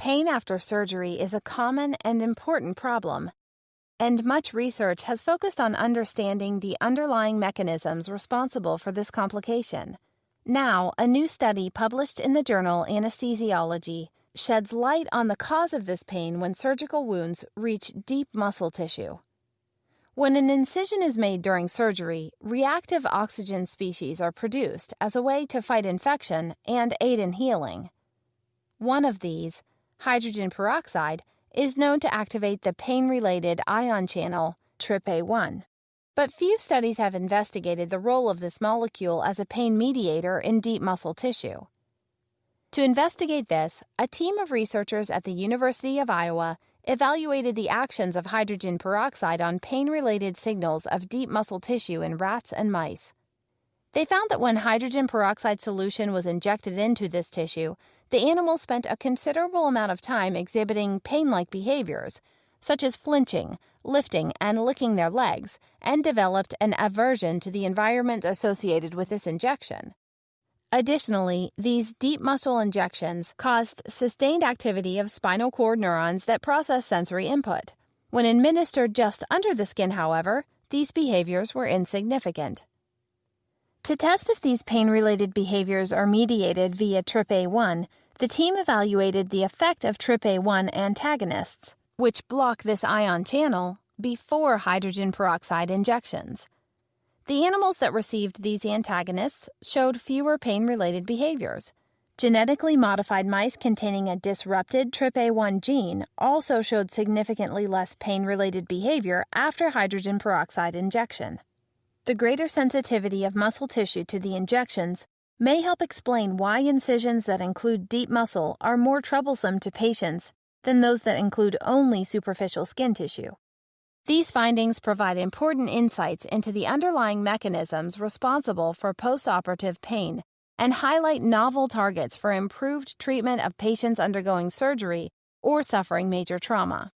pain after surgery is a common and important problem, and much research has focused on understanding the underlying mechanisms responsible for this complication. Now, a new study published in the journal Anesthesiology sheds light on the cause of this pain when surgical wounds reach deep muscle tissue. When an incision is made during surgery, reactive oxygen species are produced as a way to fight infection and aid in healing. One of these, hydrogen peroxide, is known to activate the pain related ion channel, TRPA1. But few studies have investigated the role of this molecule as a pain mediator in deep muscle tissue. To investigate this, a team of researchers at the University of Iowa evaluated the actions of hydrogen peroxide on pain related signals of deep muscle tissue in rats and mice. They found that when hydrogen peroxide solution was injected into this tissue, the animals spent a considerable amount of time exhibiting pain like behaviors, such as flinching, lifting, and licking their legs, and developed an aversion to the environment associated with this injection. Additionally, these deep muscle injections caused sustained activity of spinal cord neurons that process sensory input. When administered just under the skin, however, these behaviors were insignificant. To test if these pain related behaviors are mediated via TRPA1, the team evaluated the effect of TRPA1 antagonists, which block this ion channel, before hydrogen peroxide injections. The animals that received these antagonists showed fewer pain related behaviors. Genetically modified mice containing a disrupted TRPA1 gene also showed significantly less pain related behavior after hydrogen peroxide injection. The greater sensitivity of muscle tissue to the injections may help explain why incisions that include deep muscle are more troublesome to patients than those that include only superficial skin tissue. These findings provide important insights into the underlying mechanisms responsible for postoperative pain and highlight novel targets for improved treatment of patients undergoing surgery or suffering major trauma.